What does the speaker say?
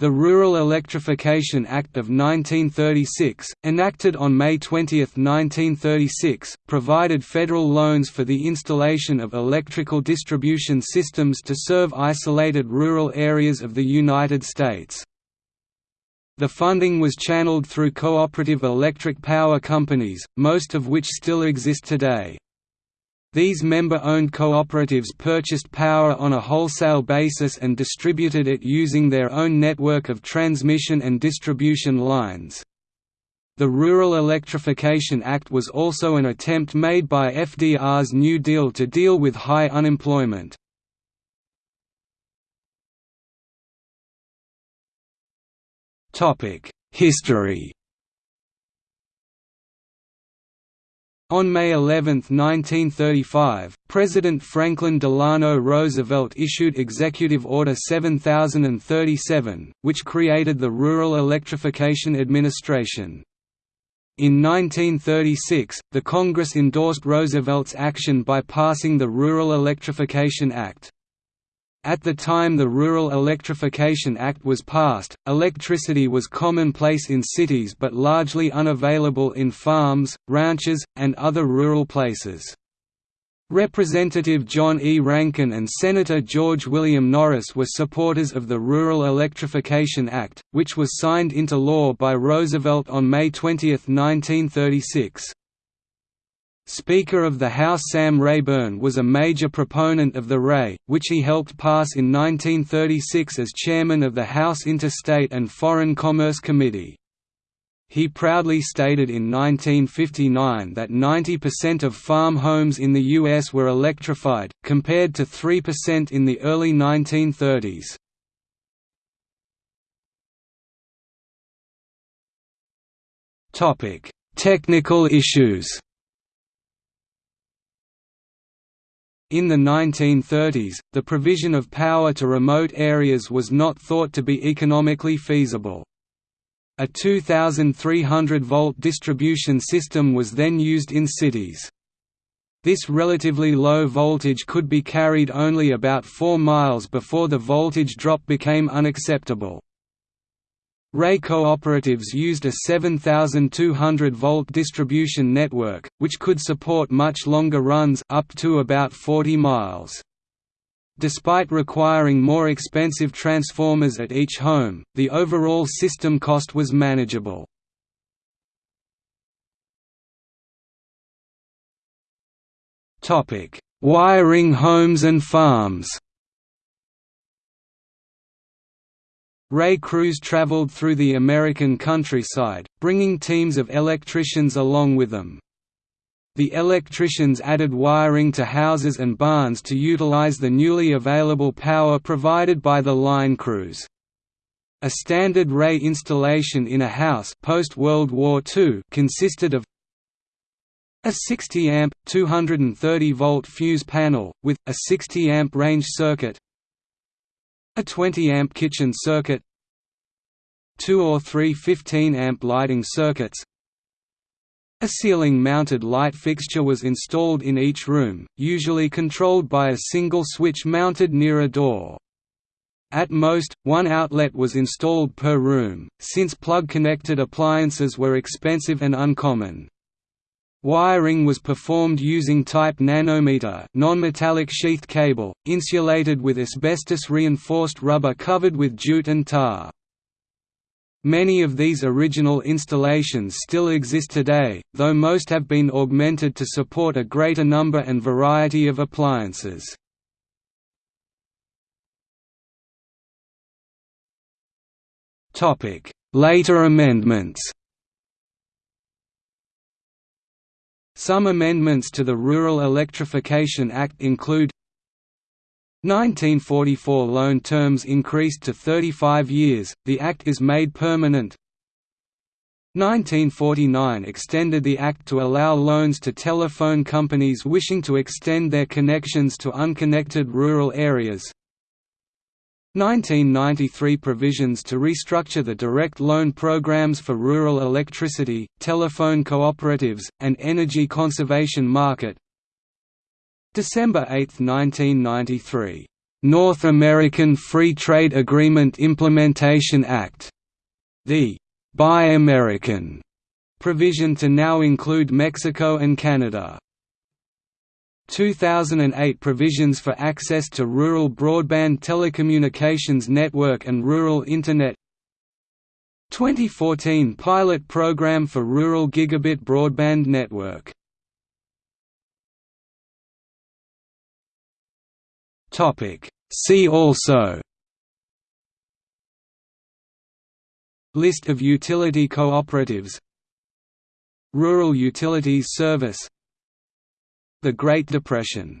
The Rural Electrification Act of 1936, enacted on May 20, 1936, provided federal loans for the installation of electrical distribution systems to serve isolated rural areas of the United States. The funding was channeled through cooperative electric power companies, most of which still exist today. These member-owned cooperatives purchased power on a wholesale basis and distributed it using their own network of transmission and distribution lines. The Rural Electrification Act was also an attempt made by FDR's New Deal to deal with high unemployment. History On May 11, 1935, President Franklin Delano Roosevelt issued Executive Order 7037, which created the Rural Electrification Administration. In 1936, the Congress endorsed Roosevelt's action by passing the Rural Electrification Act. At the time the Rural Electrification Act was passed, electricity was commonplace in cities but largely unavailable in farms, ranches, and other rural places. Representative John E. Rankin and Senator George William Norris were supporters of the Rural Electrification Act, which was signed into law by Roosevelt on May 20, 1936. Speaker of the House Sam Rayburn was a major proponent of the REA, which he helped pass in 1936 as chairman of the House Interstate and Foreign Commerce Committee. He proudly stated in 1959 that 90% of farm homes in the U.S. were electrified, compared to 3% in the early 1930s. Technical issues In the 1930s, the provision of power to remote areas was not thought to be economically feasible. A 2300-volt distribution system was then used in cities. This relatively low voltage could be carried only about 4 miles before the voltage drop became unacceptable. REA cooperatives used a 7,200-volt distribution network, which could support much longer runs up to about 40 miles. Despite requiring more expensive transformers at each home, the overall system cost was manageable. Wiring homes and farms REA crews traveled through the American countryside, bringing teams of electricians along with them. The electricians added wiring to houses and barns to utilize the newly available power provided by the line crews. A standard REA installation in a house post-World War II consisted of a 60 amp 230 volt fuse panel with a 60 amp range circuit a 20 amp kitchen circuit two or three 15 amp lighting circuits a ceiling-mounted light fixture was installed in each room, usually controlled by a single switch mounted near a door. At most, one outlet was installed per room, since plug-connected appliances were expensive and uncommon. Wiring was performed using type nanometer non-metallic sheathed cable, insulated with asbestos-reinforced rubber covered with jute and tar. Many of these original installations still exist today, though most have been augmented to support a greater number and variety of appliances. Later amendments Some amendments to the Rural Electrification Act include 1944 loan terms increased to 35 years, the Act is made permanent. 1949 extended the Act to allow loans to telephone companies wishing to extend their connections to unconnected rural areas 1993 provisions to restructure the direct loan programs for rural electricity, telephone cooperatives, and energy conservation market. December 8, 1993 North American Free Trade Agreement Implementation Act, the Buy American provision to now include Mexico and Canada. 2008 provisions for access to rural broadband telecommunications network and rural Internet. 2014 pilot program for rural gigabit broadband network. See also. List of utility cooperatives. Rural Utilities Service The Great Depression